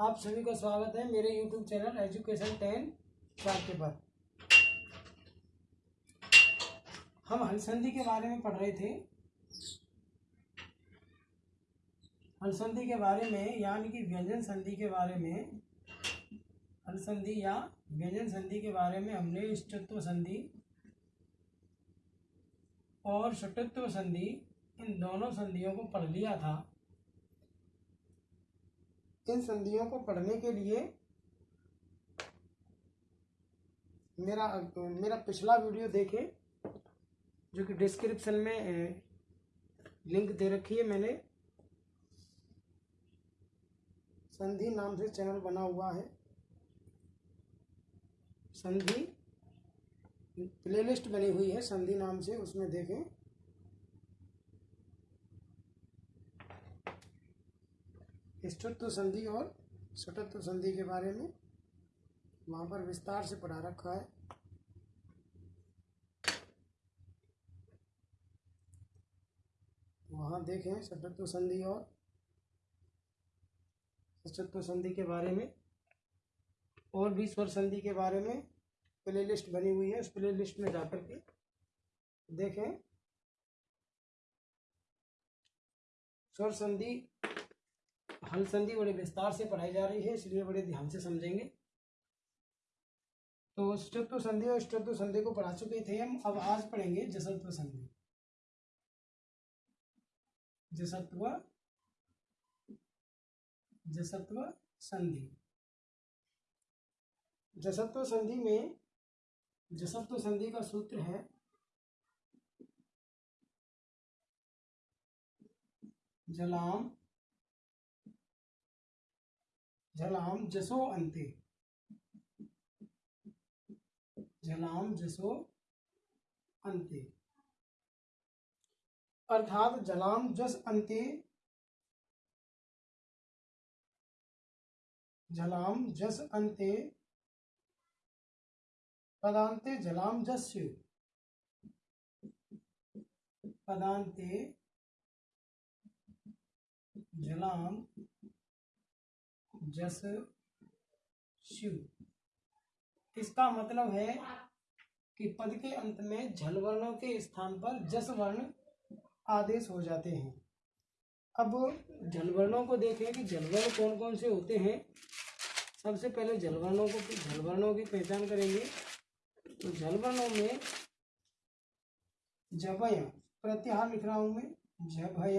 आप सभी का स्वागत है मेरे YouTube चैनल एजुकेशन टेन के पर। हम हलसंधि के बारे में पढ़ रहे थे। हलसंधि के बारे में, यानी कि व्यंजन संधि के बारे में, हलसंधि या व्यंजन संधि के बारे में हमने इष्टत्व संधि और षटत्व संधि इन दोनों संधियों को पढ़ लिया था। इन संधियों को पढ़ने के लिए मेरा मेरा पिछला वीडियो देखें, जो कि डिस्क्रिप्शन में लिंक दे रखी है मैंने। संधि नाम से चैनल बना हुआ है। संधि प्लेलिस्ट बनी हुई है संधि नाम से, उसमें देखें। इष्टत्व संधि और सटत्व संधि के बारे में वहाँ पर विस्तार से पढ़ा रखा है। वहाँ देखें सटत्व संधि और सचत्व संधि के बारे में और भी स्वर संधि के बारे में प्ले लिस्ट बनी हुई है। उस प्ले लिस्ट में जाकर के देखें। स्वर संधि हल संधि बड़े विस्तार से पढ़ाई जा रही है, इसलिए बड़े ध्यान से समझेंगे। तो स्टत्व संधि और स्टत्व संधि को पढ़ा चुके थे हम, अब आज पढ़ेंगे जसत्व संधि। जसत्व जसत्व संधि। जसत्व संधि में, जसत्व संधि का सूत्र है, जलाम झलाम जसो अंते। झलाम जसो अंते। अर्थात जलाम जस अंते, जलाम जस अंते पदांते जलाम जस्य पदांते जलाम जस शिव। इसका मतलब है कि पद के अंत में झल वर्णों के स्थान पर जस वर्ण आदेश हो जाते हैं। अब जल वर्णों को देखें कि जलवर्ण कौन कौन से होते हैं। सबसे पहले जलवर्णों को जलवर्णों की पहचान करेंगे। तो जलवर्णों में जभय, प्रत्याहार लिख रहा हूँ मैं, जभय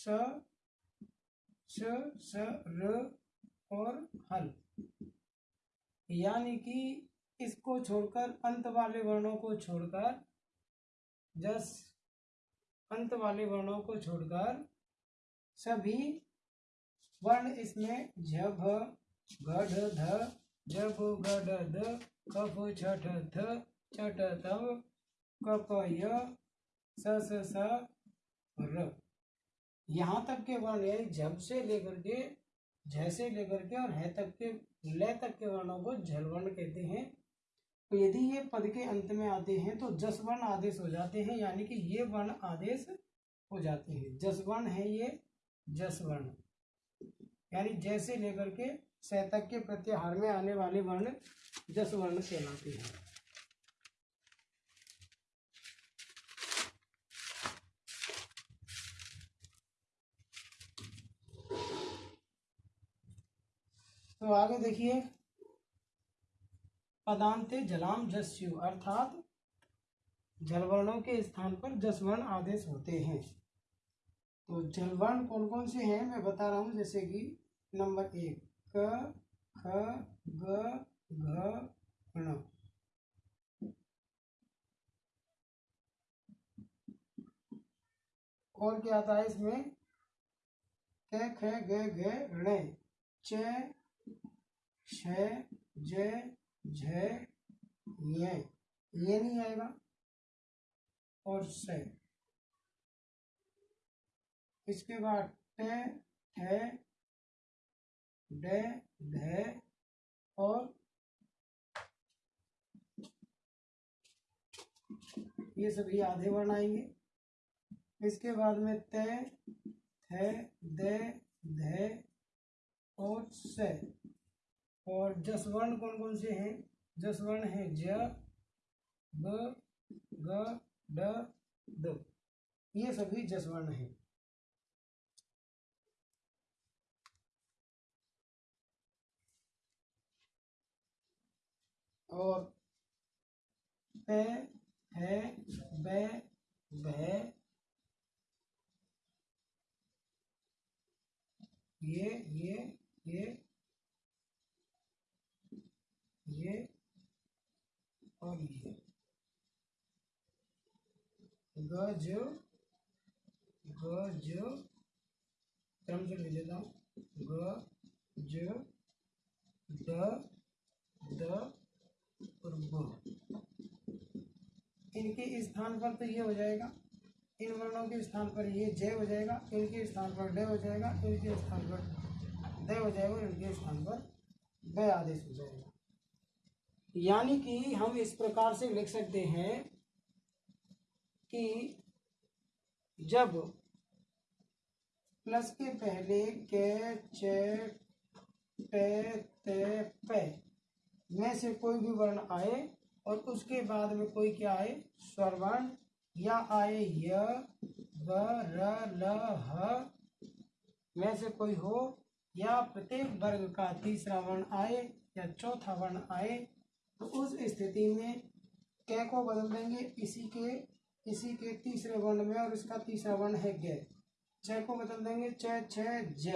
स श स, र और हल। यानी कि इसको छोड़कर अंत वाले वर्णों को छोड़कर, जस, अंत वाले वर्णों को छोड़कर सभी वर्ण इसमें झ भ गढ़, ध, जब, गढ़ ध कफ, छठ, थ, चट, तव कप य स स, र। यहाँ तक के वर्ण यानी जब से लेकर के, जैसे लेकर के और है तक के लय तक के वर्णों को जल वर्ण कहते हैं। तो यदि ये पद के अंत में आते हैं तो जस वर्ण आदेश हो जाते हैं, यानी कि ये वर्ण आदेश हो जाते हैं। जस वर्ण है ये जस वर्ण। यानी जैसे लेकर के, सतक के प्रत्याहार में आने वाले वर्ण जस वर्ण कहलाते हैं। तो आगे देखिए। पदांते जलाम जस्यु, अर्थात जलवर्णों के स्थान पर जसवर्ण आदेश होते हैं। तो जलवर्ण कौन कौन से हैं? मैं बता रहा हूँ, जैसे कि नंबर एक, क, ख, ग, घ और क्या आता है इसमें? क, ख, ग, घ, ण, च छ ज झ ये ये नहीं आएगा। और से इसके बाद ट ठ ड ढ और ये सभी आधे वर्ण आएँगे। इसके बाद में ते, थ, द, ध और स। और जसवर्ण कौन कौन से हैं? जसवर्ण है ज, ब, ग, ड, द। ये सभी जसवर्ण हैं। और पे, है, बे, भे, ये ये ये। ये और ये ग जो ग जो क्रम से लिख देता हूँ। ग जो द द, और ब। इनके स्थान पर तो ये हो जाएगा। इन वर्णों के स्थान पर ये जय हो जाएगा, इनके स्थान पर डे हो जाएगा, इनके स्थान पर द हो जाएगा इनके स्थान पर ब आदेश हो जाएगा। यानी कि हम इस प्रकार से लिख सकते हैं कि जब प्लस के पहले के, च, टे, ते, पे में से कोई भी वर्ण आए और उसके बाद में कोई क्या आए? स्वरवर्ण या आए य र, ल, ह में से कोई हो। या प्रत्येक वर्ग का तीसरा वर्ण आए या चौथा वर्ण आए तो उस स्थिति में कै को बदल देंगे, इसी के इसी के तीसरे वर्ण में और इसका तीसरा वर्ण है ग छ को बदल देंगे च छ ज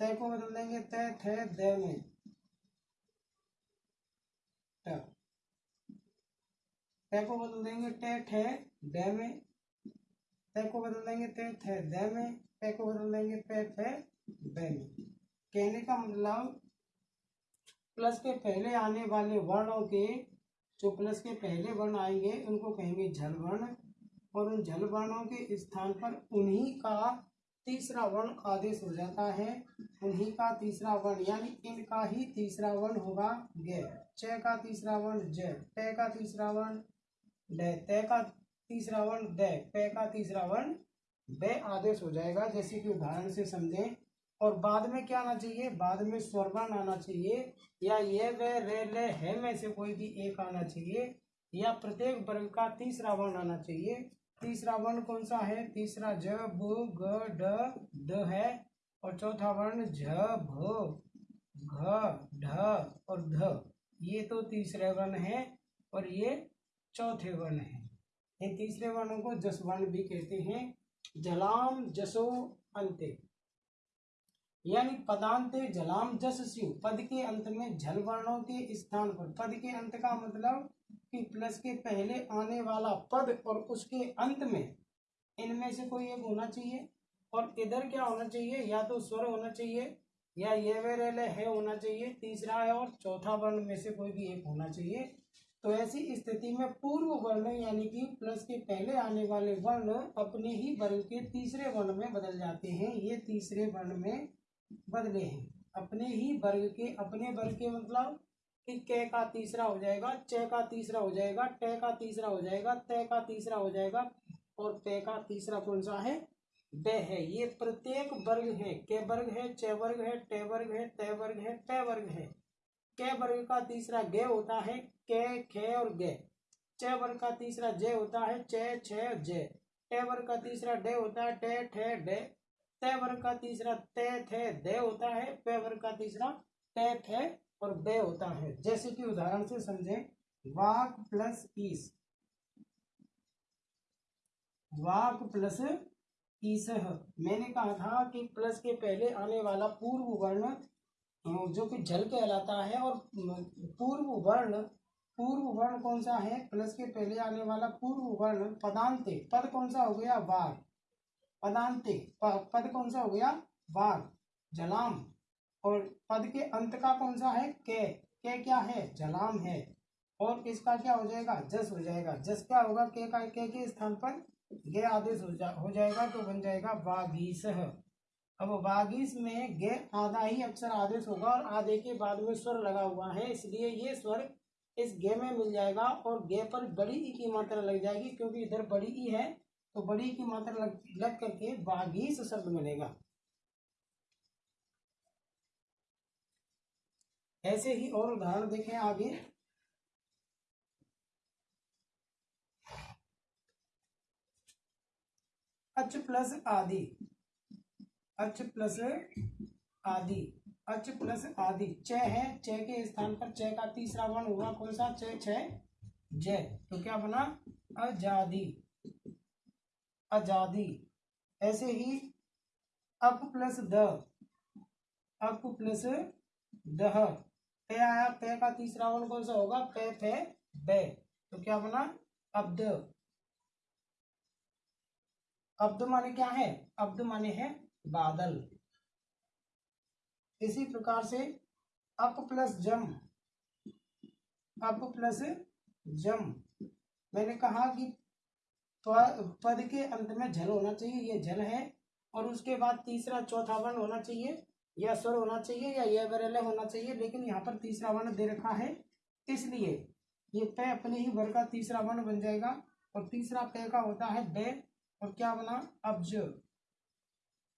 तय को बदल देंगे तय थे द में। तय को बदल देंगे टे ठे ड में। तय को बदल देंगे ते थे द में। तय को बदल देंगे पे थे ब में। कहने का मतलब प्लस के पहले आने वाले वर्णों के, जो प्लस के पहले वर्ण आएँगे, उनको कहेंगे झल वर्ण। और उन झल वर्णों के स्थान पर उन्हीं का तीसरा वर्ण आदेश हो जाता है। उन्हीं का तीसरा वर्ण, यानी इनका ही तीसरा वर्ण होगा ग च का तीसरा वर्ण ज ट का तीसरा वर्ण ड त का तीसरा वर्ण द प का तीसरा वर्ण ब आदेश हो जाएगा। जैसे कि उदाहरण से समझें और बाद में क्या आना चाहिए? बाद में स्वरवर्ण आना चाहिए, या ये वे, रे, ले, है में से कोई भी एक आना चाहिए, या प्रत्येक वर्ग का तीसरा वर्ण आना चाहिए। तीसरा वर्ण कौन सा है? तीसरा ज, ब, ग, ड द है, और चौथा वर्ण झ, भ, घ, ढ, और ध। ये तो तीसरे वर्ण है, और ये चौथे वर्ण है। इन तीसरे वर्णों को जस वर्ण भी कहते हैं। जलाम जसो अंते। यानी पदांते जलाम जस स्यु पद के अंत में जल वर्णों के स्थान पर। पद के अंत का मतलब कि प्लस के पहले आने वाला पद और उसके अंत में इनमें से कोई एक होना चाहिए। और इधर क्या होना चाहिए? या तो स्वर होना चाहिए, या ये वे है होना चाहिए। तीसरा है और चौथा वर्ण में से कोई भी एक होना चाहिए। तो ऐसी स्थिति में पूर्व वर्ण यानी कि प्लस के पहले आने वाले वर्ण अपने ही वर्ण के तीसरे वर्ण में बदल जाते हैं। ये तीसरे वर्ण में बदले हैं। अपने ही वर्ग के, अपने वर्ग के मतलब कि क का तीसरा हो जाएगा, च का तीसरा हो जाएगा, ट का तीसरा हो जाएगा, त का तीसरा हो जाएगा और पे का तीसरा कौन सा है? ब है। ये प्रत्येक वर्ग है। के वर्ग है, च वर्ग है, ट वर्ग है, त वर्ग है, प वर्ग है। क वर्ग का तीसरा ग होता है के, खे और ग। च वर्ग का तीसरा ज होता है च, छ, ज। ट वर्ग का तीसरा ड होता है ट, ठ, ड। त वर्ग का तीसरा त थे, द होता है, प वर्ग का तीसरा त थे और ब होता है। जैसे कि उदाहरण से समझें, वाक प्लस ईस। वाक प्लस ईस मैंने कहा था कि प्लस के पहले आने वाला पूर्व वर्ण जो कि जल कहलाता है और पूर्व वर्ण पूर्व वर्ण कौन सा है? प्लस के पहले आने वाला पूर्व वर्ण पदांत पद कौन सा हो गया? वार पदांते पद कौन सा हो गया? वार जलाम। और पद के अंत का कौन सा है? के। के क्या है? जलाम है। और इसका क्या हो जाएगा? जस हो जाएगा। जस क्या होगा? के का के के स्थान पर गे आदेश हो, जा, हो जाएगा तो बन जाएगा वागीस अब वागीस में गे आधा ही अक्षर आदेश होगा और आधे के बाद में स्वर लगा हुआ है। इसलिए ये स्वर इस गे में मिल जाएगा और गे पर बड़ी ई की मात्रा लग जाएगी क्योंकि इधर बड़ी ई है। तो बड़ी की मात्रा लग, लग करके वागीस शब्द बनेगा। ऐसे ही और उदाहरण देखें आगे। अच प्लस आदि। अच प्लस आदि। अच प्लस आदि। च है च के स्थान पर च का तीसरा वर्ण हुआ कौन सा? च छ जय तो क्या बना? आज़ादी आज़ादी। ऐसे ही अप प्लस द। अप प्लस दह पे आया, पे का तीसरा वर्ण कौन सा होगा? पे पे बे तो क्या बना? अब्द अब्द माने क्या है? अब्द माने है बादल। इसी प्रकार से अप प्लस जम। अप प्लस जम। मैंने कहा कि पद के अंत में झल होना चाहिए, ये झल है, और उसके बाद तीसरा चौथा वर्ण होना चाहिए, या स्वर होना चाहिए, या यह बरेले होना चाहिए, लेकिन यहाँ पर तीसरा वर्ण दे रखा है, इसलिए ये पे अपने ही वर्ग का तीसरा वर्ण बन जाएगा, और तीसरा पे का होता है बे और क्या बना, अब्ज।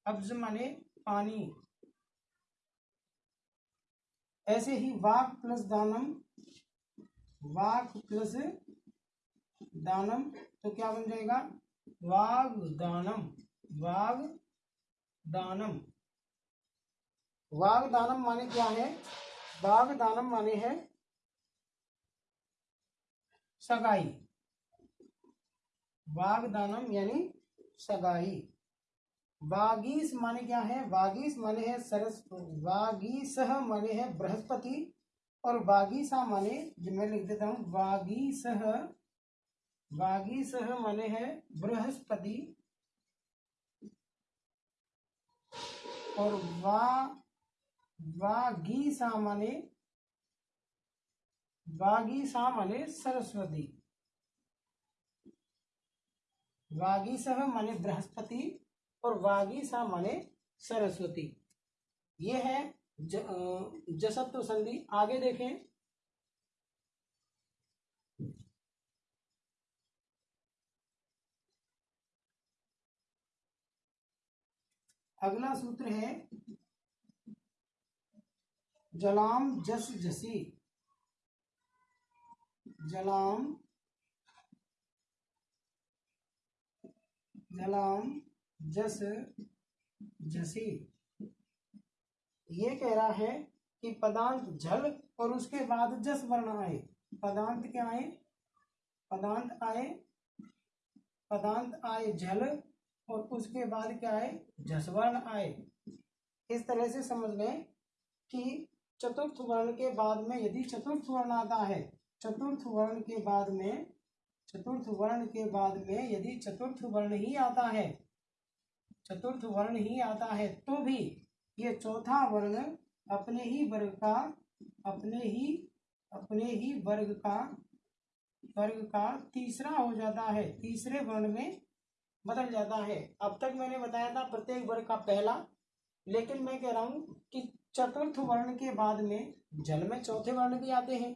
अब्ज माने पानी। ऐसे ही वाक प्लस दानम, वाक प्लस दानम तो क्या बन जाएगा? वाग दानम वाग दानम। वाग दानम माने क्या है? वाग दानम माने है सगाई। वाग दानम यानी सगाई। वागीस माने क्या है? वागीस माने है सरस वागीस माने है बृहस्पति, और वागीसा माने मैं लिख देता हूँ वागीस वागीस माने है बृहस्पति। और वा, वागीसा माने वागीसा माने सरस्वती। वागीसह माने बृहस्पति और वागीसा माने सरस्वती। ये है जसत्व संधि। आगे देखें। अगला सूत्र है, जलाम जस जसी। जलाम जलाम जस जसी। ये कह रहा है कि पदांत झल और उसके बाद जस वर्ण आए। पदांत क्या आए? पदांत आए पदांत आए झल और उसके बाद क्या आए? जसवर्ण आए। इस तरह से समझ लें कि चतुर्थ वर्ण के बाद में यदि चतुर्थ वर्ण आता है, चतुर्थ वर्ण के बाद में, चतुर्थ वर्ण के बाद में यदि चतुर्थ वर्ण ही आता है, चतुर्थ वर्ण ही आता है तो भी ये चौथा वर्ण अपने ही वर्ग का, अपने ही अपने ही वर्ग का वर्ग का तीसरा हो जाता है। तीसरे वर्ण में बदल जाता है। अब तक मैंने बताया था प्रत्येक वर्ग का पहला, लेकिन मैं कह रहा हूँ कि चतुर्थ वर्ण के बाद में जल में चौथे वर्ण भी आते हैं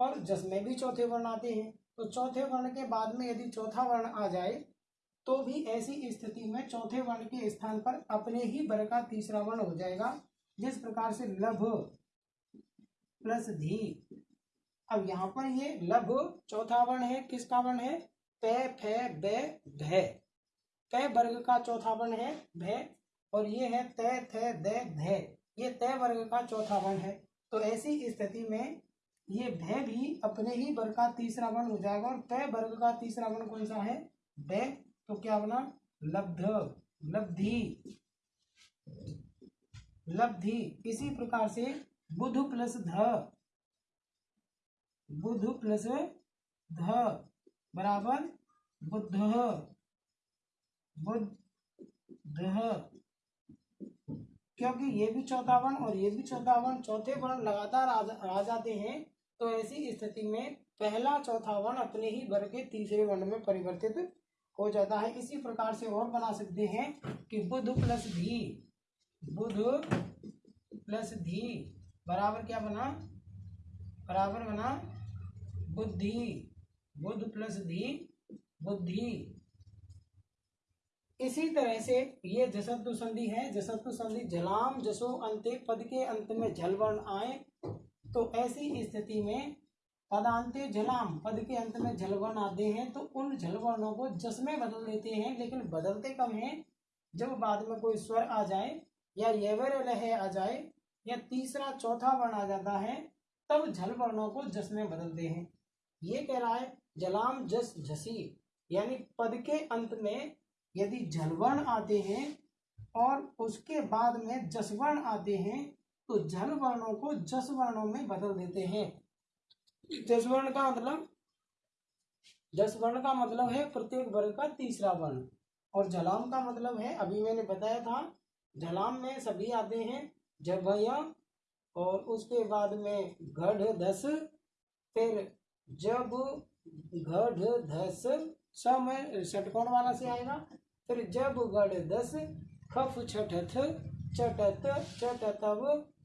और जस में भी चौथे वर्ण आते हैं। तो चौथे वर्ण के बाद में यदि चौथा वर्ण आ जाए तो भी ऐसी स्थिति में चौथे वर्ण के स्थान पर अपने ही वर्ग का तीसरा वर्ण हो जाएगा, जिस प्रकार से लभ प्लस धी। अब यहाँ पर ये लभ चौथा वर्ण है, किसका वर्ण है? पे, फे, बे भे पे वर्ग का चौथा वर्ण है भे और ये है तय, थे, दे, धे। ये तय वर्ग का चौथा वर्ण है। तो ऐसी स्थिति में ये भय भी अपने ही वर्ग का तीसरा वर्ण हो जाएगा, और तय वर्ग का तीसरा वर्ण कौन सा है? भय। तो क्या बना लब्ध, लब्धि। लब्धि। इसी प्रकार से बुध प्लस ध। बुध प्लस ध। बराबर बुद्ध बुद्ध क्योंकि ये भी चौथा वर्ण और ये भी चौथा वर्ण चौथे वर्ण लगातार आ जाते हैं तो ऐसी स्थिति में पहला चौथा वर्ण अपने ही वर्ग के तीसरे वर्ण में परिवर्तित हो जाता है। इसी प्रकार से और बना सकते हैं कि बुध प्लस धी बुध प्लस धी बराबर क्या बना? बराबर बना बुद्धि बुध प्लस धी बुद्धि। इसी तरह से ये जसत्व संधि है जसत्व संधि जलाम जसो अंत, पद के अंत में जल वर्ण आए तो ऐसी स्थिति में पदांते जलाम, पद के अंत में जलवर्ण आते हैं तो उन जलवर्णों को जस में बदल देते हैं, लेकिन बदलते कम हैं? जब बाद में कोई स्वर आ जाए, या येवर लह आ जाए, या तीसरा चौथा वर्ण आ जाता है, तब झल वर्णों को जस में बदलते हैं। ये कह रहा है जलाम जस झसी यानी पद के अंत में यदि जलवर्ण आते हैं और उसके बाद में जसवर्ण आते हैं तो जल वर्णों को जस वर्णों में बदल देते हैं। जसवर्ण का मतलब जसवर्ण का मतलब है प्रत्येक वर्ग का तीसरा वर्ण। और जलाम का मतलब है, अभी मैंने बताया था, जलाम में सभी आते हैं जब और उसके बाद में गढ़ धस फिर जब गढ़ धस समय षटकोण वाला से आएगा फिर जब गढ़ दस, खफ छठथ चटत, चटतव,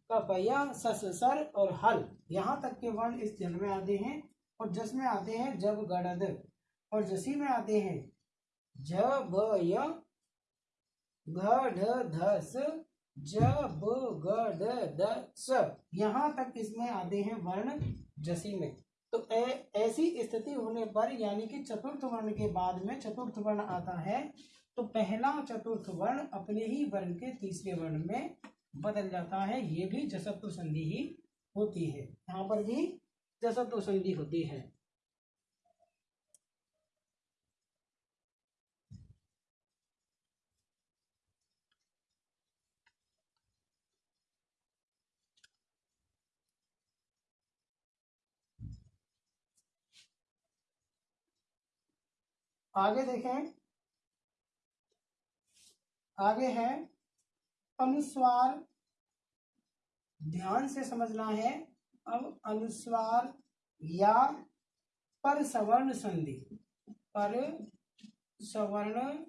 कपया सस सर और हल। यहाँ तक के वर्ण इस जल में आते हैं और जस में आते हैं जब गड़द। और जसी में आते हैं जब घ धस जब गढ़ दस यहाँ तक इसमें आते हैं वर्ण जसी में। तो ऐसी स्थिति होने पर यानी कि चतुर्थ वर्ण के बाद में चतुर्थ वर्ण आता है तो पहला चतुर्थ वर्ण अपने ही वर्ण के तीसरे वर्ण में बदल जाता है। ये भी जसत्व संधि ही होती है। यहाँ पर भी जसत्व संधि होती है। आगे देखें। आगे है, अनुस्वार। ध्यान से समझना है, अब अनुस्वार या पर सवर्ण संधि। पर सवर्ण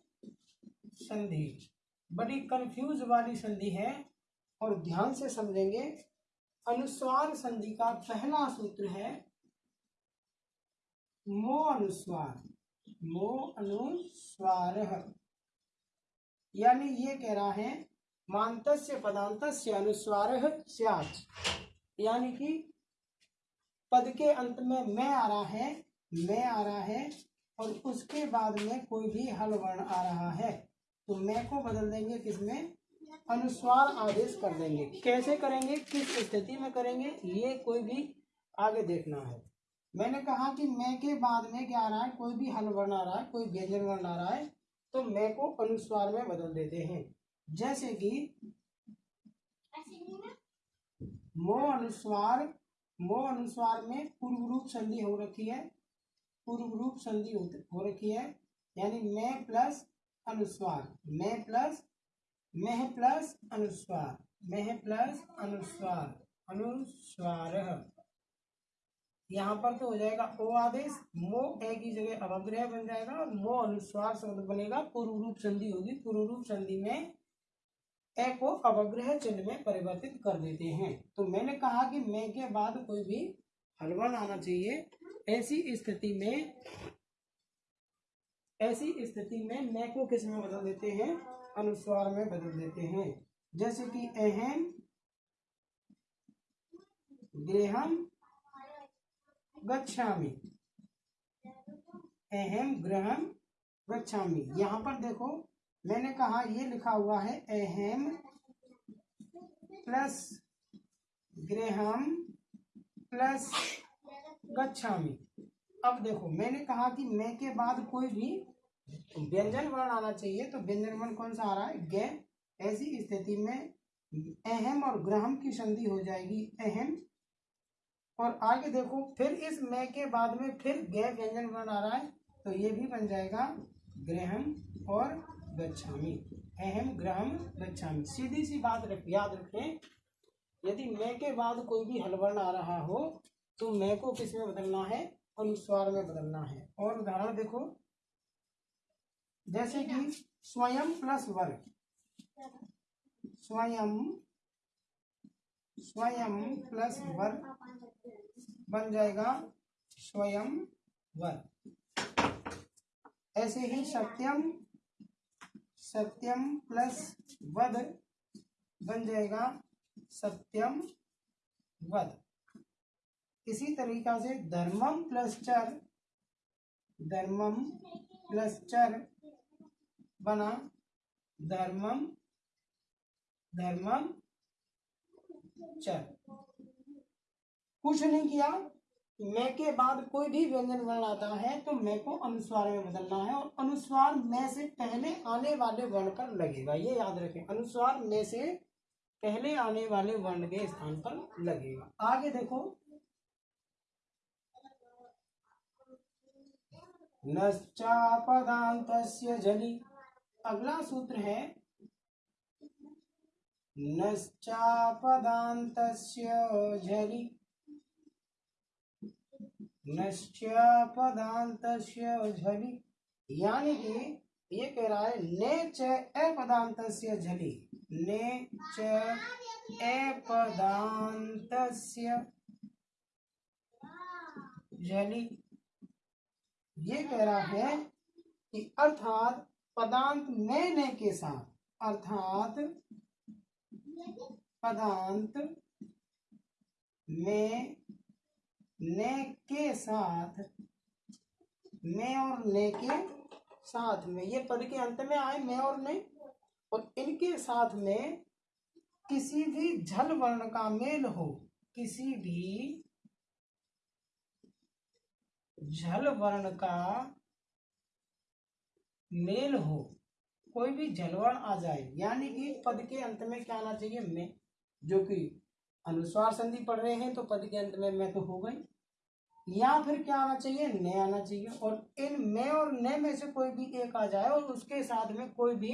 संधि। बड़ी कंफ्यूज वाली संधि है, और ध्यान से समझेंगे। अनुस्वार संधि का पहला सूत्र है, मो अनुस्वार। मो अनुस्वार। यानी ये कह रहा है मांतस्य पदांतस्य अनुस्वार यानी कि पद के अंत में मैं आ रहा है, मैं आ रहा है, और उसके बाद में कोई भी हल वर्ण आ रहा है। तो मैं को बदल देंगे किसमें? अनुस्वार आदेश कर देंगे। कैसे करेंगे? किस स्थिति में करेंगे? ये कोई भी आगे देखना है। मैंने कहा कि मैं के बाद में क्या आ रहा है? कोई भी हल वर्ण आ रहा है, कोई व्यंजन वर्ण आ रहा है तो मैं को अनुस्वार में बदल देते हैं। जैसे कि मो अनुस्वार मो अनुस्वार में पूर्व रूप संधि हो रखी है। पूर्व रूप संधि हो रखी है। यानी मैं प्लस अनुस्वार मैं प्लस मह प्लस अनुस्वार मह प्लस अनुस्वार अनुस्वार। यहाँ पर तो हो जाएगा ओ आदेश। मो ए की जगह अवग्रह बन जाएगा और मो अनुस्वार शब्द बनेगा। पूर्व रूप संधि होगी। पूर्व रूप संधि में ए को अवग्रह चिन्ह में परिवर्तित कर देते हैं। तो मैंने कहा कि मैं के बाद कोई भी हलवन आना चाहिए। ऐसी स्थिति में, ऐसी स्थिति में मैं को किसमें बदल देते हैं? अनुस्वार में बदल देते हैं। जैसे कि अहम गृहम गच्छामि। अहम ग्रहम गच्छामि। यहाँ पर देखो, मैंने कहा, ये लिखा हुआ है अहम प्लस ग्रहम प्लस गच्छामि। अब देखो, मैंने कहा कि मैं के बाद कोई भी व्यंजन वर्ण आना चाहिए तो व्यंजन वर्ण कौन सा आ रहा है? गे ऐसी स्थिति में अहम और ग्रहम की संधि हो जाएगी। अहम और आगे देखो, फिर इस मै के बाद में फिर गै व्यंजन वर्ण आ रहा है तो ये भी बन जाएगा ग्रहम और गच्छामी। अहम ग्रहम गच्छामी। सीधी सी बात रख, याद रखें, यदि मैं के बाद कोई भी हलवर्ण आ रहा हो तो मैं को किसमें बदलना है? अनुस्वार में बदलना है। और उदाहरण देखो, जैसे कि स्वयं प्लस वर्ग। स्वयं स्वयं प्लस वर्ग बन जाएगा स्वयं वर्ग। ऐसे ही सत्यम सत्यम प्लस वध बन जाएगा सत्यम वध इसी तरीका से धर्मम प्लस चर, धर्मम प्लस चर बना धर्मम धर्मम चर कुछ नहीं किया। मैं के बाद कोई भी व्यंजन वर्ण आता है तो मैं को अनुस्वार में बदलना है और अनुस्वार में से पहले आने वाले वर्ण पर लगेगा। ये याद रखें, अनुस्वार में से पहले आने वाले वर्ण के स्थान पर लगेगा। आगे देखो। नश्चापदांत जली। अगला सूत्र है नश्चापदांत झलि। नश्चापदांत झलि। यानी कि ये कह रहा है, ने च अपदांत झलि। ने च अपदांत झलि। ये कह रहा है कि अर्थात पदांत में ने के साथ, अर्थात पदांत में, ने के साथ, में और ने के साथ में। ये पद के अंत में आए, में और ने। और इनके साथ में किसी भी झल वर्ण का मेल हो, किसी भी झल वर्ण का मेल हो कोई भी जलवर्ण आ जाए यानी कि पद के अंत में क्या आना चाहिए? मैं जो कि अनुस्वार संधि पढ़ रहे हैं तो पद के अंत में मैं तो हो गई। या फिर क्या आना चाहिए? ने आना चाहिए। और इन मैं और ने में से कोई भी एक आ जाए और उसके साथ में कोई भी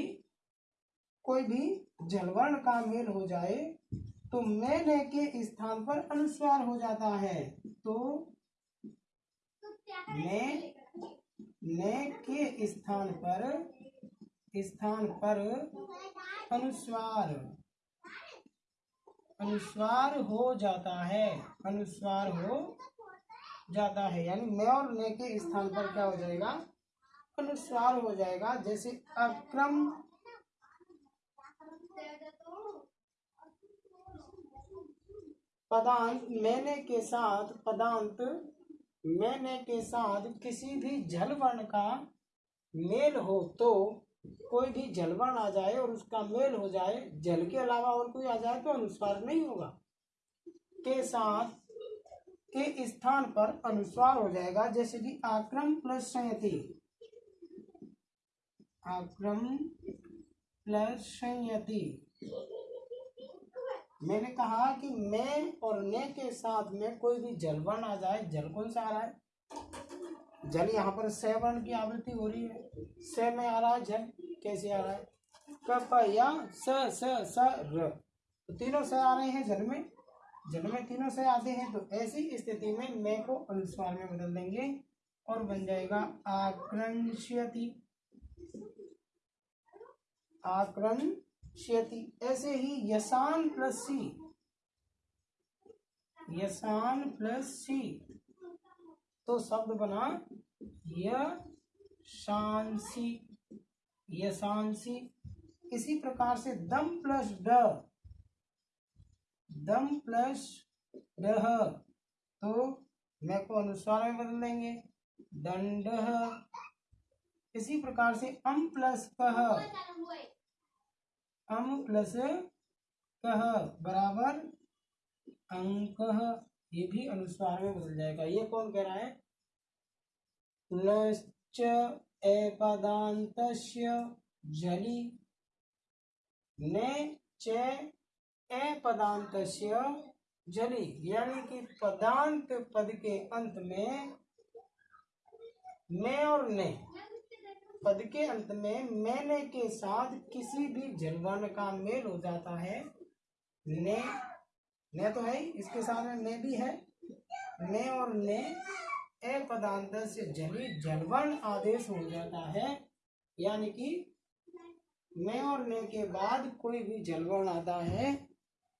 कोई भी जलवर्ण का मेल हो जाए तो मैं ने के स्थान पर अनुस्वार हो जाता है। तो ने ने के स्थान पर स्थान पर? अनुस्वार। अनुस्वार हो जाता है। अनुस्वार हो जाता है। यानी मैं और ने के स्थान पर क्या हो जाएगा? अनुस्वार हो जाएगा। जैसे अक्रम। पदांत मैंने के साथ, पदांत मैंने के साथ किसी भी जल वर्ण का मेल हो तो कोई भी जलवर्ण आ जाए और उसका मेल हो जाए, जल के अलावा और कोई आ जाए तो अनुस्वार नहीं होगा। के साथ के स्थान पर अनुस्वार हो जाएगा, जैसे कि आक्रम प्लस संयति। आक्रम प्लस संयति। मैंने कहा कि मैं और ने के साथ में कोई भी जलवर्ण आ जाए, जल कौन सा आ रहा है? जल यहाँ पर स वर्ण की आवृत्ति हो रही है। स में आ रहा है जल। कैसे आ रहा है? कप या स स स, र। तो तीनों स आ रहे हैं जल में। जल में तीनों से आते हैं तो ऐसी स्थिति में मैं को अनुस्वार में बदल देंगे और बन जाएगा आक्रंश्यति आक्रन क्षति ऐसे ही यसान प्लस सी। यसान प्लस सी। तो शब्द बना यशांसी यशांसी इसी प्रकार से दम प्लस ड। दम प्लस डह तो मैं को अनुस्वार में बदल देंगे। दंड इसी प्रकार से अम प्लस कह अम प्लस कह बराबर अंक ये भी अनुस्वार में बदल जाएगा। ये कौन कह रहा है? एपदांत जली। ने च जली। यानी कि पदांत पद के अंत में मैं और ने। पद के अंत में मैंने के साथ किसी भी जलवर्ण का मेल हो जाता है। ने ने तो है इसके साथ में ने भी है। ने और ने ए पदांत से जली जलवर्ण आदेश हो जाता है। यानी कि मैं और ने के बाद कोई भी जलवर्ण आता है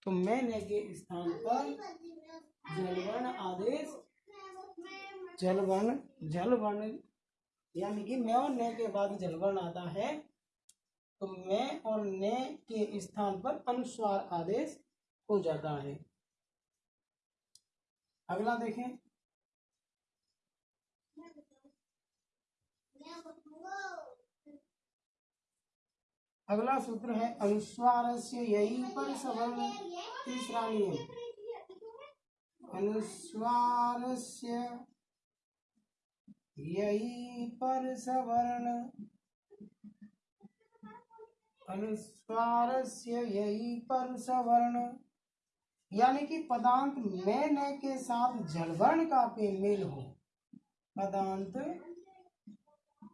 तो मैं ने के स्थान पर जलवर्ण आदेश जलवर्ण जलवर्ण यानी कि मैं और ने के बाद जलवर्ण आता है तो मैं और ने के स्थान पर अनुस्वार आदेश हो जाता है। अगला देखें। अगला सूत्र है अनुस्वार से यही पर सवर्ण तीसरा नियम। अनुस्वार से यही पर सवर्ण अनुस्वार यही पर सवर्ण यानी कि पदांत में न के साथ जलवर्ण का मेल हो। पदांत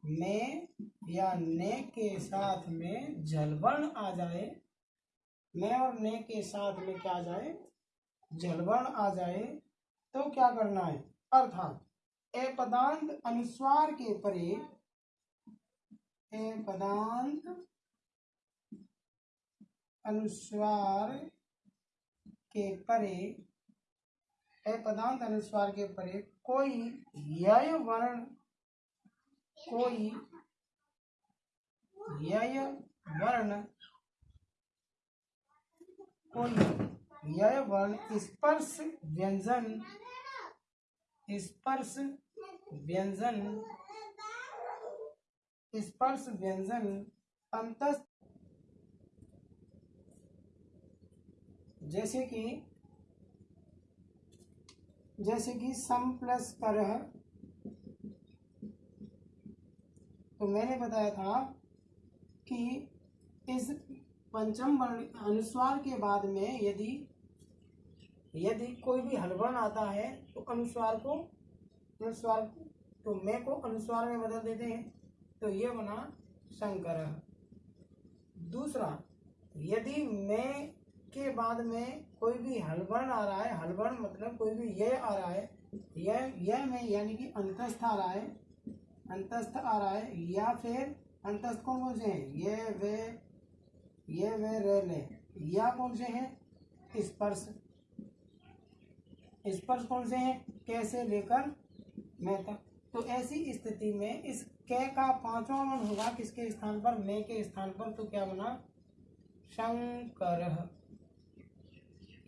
में या ने के साथ में जलवर्ण आ जाए में और ने के साथ में क्या आ जाए? जलवर्ण आ जाए तो क्या करना है? अर्थात, ए पदांत अनुस्वार के परे, ए पदांत अनुस्वार के परे पदांत अनुस्वार के परे कोई यय वर्ण कोई यय वर्ण कोई यय वर्ण स्पर्श व्यंजन स्पर्श व्यंजन स्पर्श व्यंजन अंत जैसे कि जैसे कि सम प्लस कर तो मैंने बताया था कि इस पंचम वर्ण अनुस्वार के बाद में यदि यदि कोई भी हलवर्ण आता है तो अनुस्वार को अनुस्वार को तो मैं को अनुस्वार में बदल देते हैं। तो ये बना शंकर दूसरा, यदि मैं के बाद में कोई भी हलवर्ण आ रहा है हलवर्ण मतलब कोई भी ये आ रहा है यह यह में यानी कि अंतस्थ आ रहा है, अंतस्थ आ रहा है, या फिर अंतस्थ कौन कौन से हैं? ये, वे ये, वे, रे, ले। या कौन से हैं? स्पर्श। स्पर्श कौन से हैं? कैसे लेकर मैं तक। तो ऐसी स्थिति में इस कै का पांचवा मन होगा किसके स्थान पर? मैं के स्थान पर। तो क्या बना? शंकर।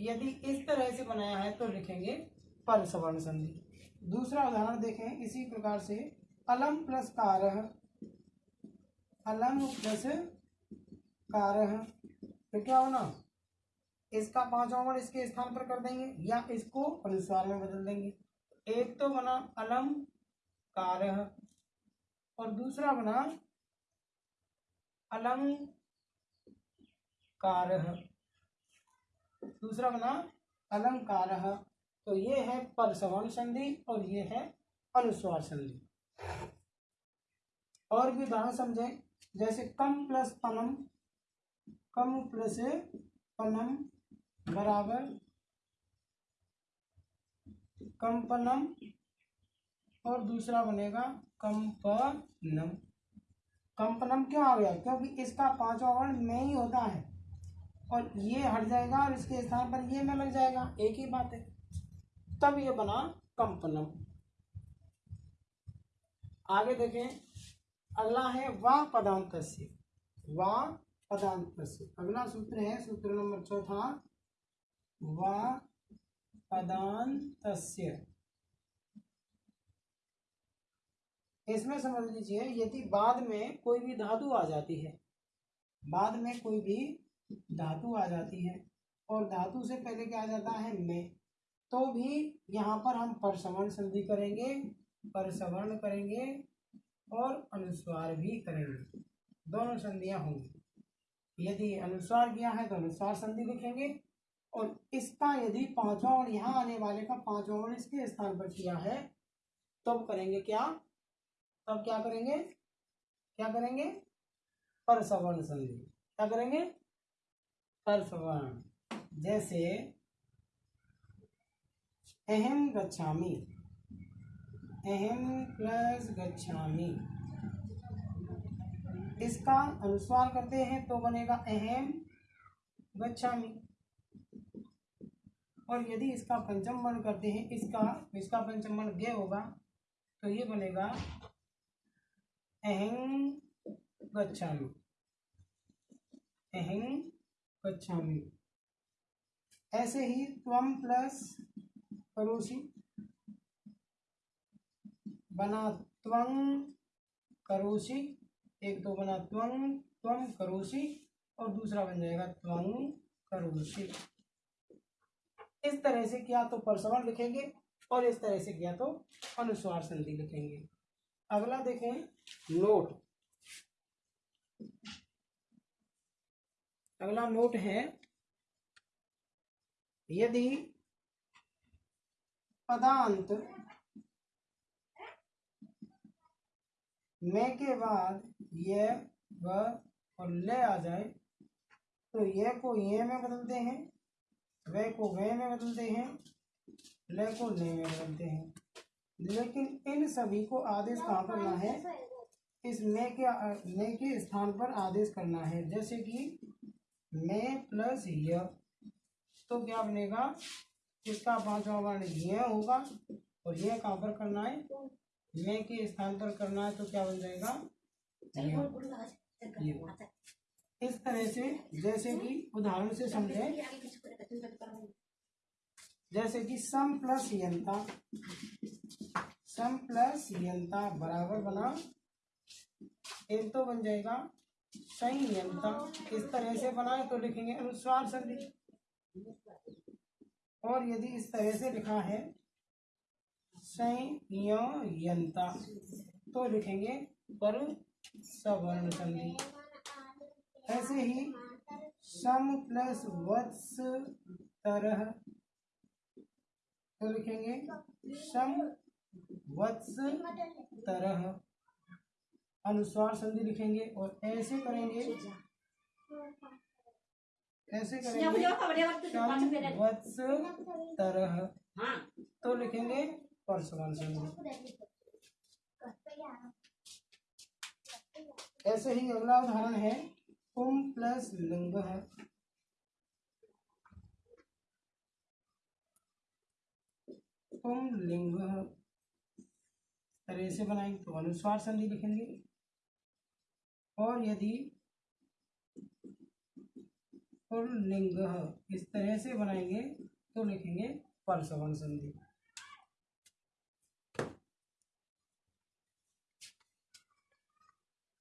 यदि इस तरह से बनाया है तो लिखेंगे पर सवर्ण संधि। दूसरा उदाहरण देखें, इसी प्रकार से अलम प्लस कार अलम प्लस कार फिर क्या होना इसका पांचवा वर्ण इसके स्थान पर कर देंगे या इसको अनुस्वार में बदल देंगे। एक तो बना अलम कार और दूसरा बना अलम कार दूसरा बना अलंकार। तो ये है पर सवर्ण संधि और ये है अनुस्वार संधि। और भी उदाहरण समझें, जैसे कम प्लस पनम कम प्लस पनम बराबर कंपनम, और दूसरा बनेगा कंपनम। कंपनम क्यों आ गया? क्योंकि इसका पांचवा वर्ण में ही होता है। और ये हट जाएगा और इसके स्थान पर ये में लग जाएगा। एक ही बात है। तब ये बना कंपनम। आगे देखें। अगला है वाह पदांत वाह पदांत अगला सूत्र है सूत्र नंबर चौथा। वाह पदांत इसमें समझ लीजिए, यदि बाद में कोई भी धातु आ जाती है, बाद में कोई भी धातु आ जाती है और धातु से पहले क्या आ जाता है में। तो भी यहाँ पर हम परसवर्ण संधि करेंगे, परसवर्ण करेंगे और अनुस्वार भी करेंगे। दोनों संधियाँ होंगी। यदि अनुस्वार किया है तो अनुस्वार संधि लिखेंगे और इसका यदि पांचवा और यहाँ आने वाले का पांचवा और इसके स्थान पर किया है, तब तो करेंगे क्या? तब क्या करेंगे? क्या करेंगे? परसवर्ण संधि। क्या करेंगे? परसवर्ण जैसे, अहम गच्छामी। अहम प्लस गच्छामी। इसका अनुस्वार करते हैं तो बनेगा अहम गच्छामी। और यदि इसका पंचम वर्ण करते हैं, इसका इसका पंचम वर्ण गे होगा तो ये बनेगा अहं गच्छामि। अहं गच्छामि ऐसे ही त्वम प्लस करोषि बना त्वंग करोषि एक तो बना त्वंग त्वम करोषि और दूसरा बन जाएगा त्वंग करोषि इस तरह से किया तो परसवन लिखेंगे और इस तरह से किया तो अनुस्वार संधि लिखेंगे। अगला देखें, नोट। अगला नोट है, यदि पदांत में के बाद यह व और ले आ जाए तो यह को ये में बदलते हैं, वे को वे में बदलते हैं, ले को ले में बदलते हैं। लेकिन इन सभी को आदेश कहाँ करना है? इस मे के मे के स्थान पर आदेश करना है। जैसे कि मे प्लस य तो क्या बनेगा? इसका पांचवा वर्ण यह होगा और यह कहाँ पर करना है? मे के स्थान पर करना है तो क्या बन जाएगा? इस तरह से जैसे कि उदाहरण से समझे। जैसे कि सम प्लस यंता। सम प्लस यंता बराबर बना। एक तो बन जाएगा संयंता इस तरह से बनाए तो लिखेंगे अनुस्वार संधि। और यदि इस तरह से लिखा है, संयंता तो लिखेंगे पर सवर्ण संधि। ऐसे ही सम प्लस वत्स तरह तो लिखेंगे सम वत्स तरह। अनुस्वार संधि लिखेंगे और ऐसे करेंगे। ऐसे करेंगे। वत्स तरह। तो लिखेंगे परसवन संधि। ऐसे ही अगला उदाहरण है कुम प्लस लिंग है। कुम लिंग है। तरह से बनाएँगे तो अनुस्वार संधि लिखेंगे। और यदि पुल्लिंग इस तरह से बनाएँगे तो लिखेंगे परसवन संधि।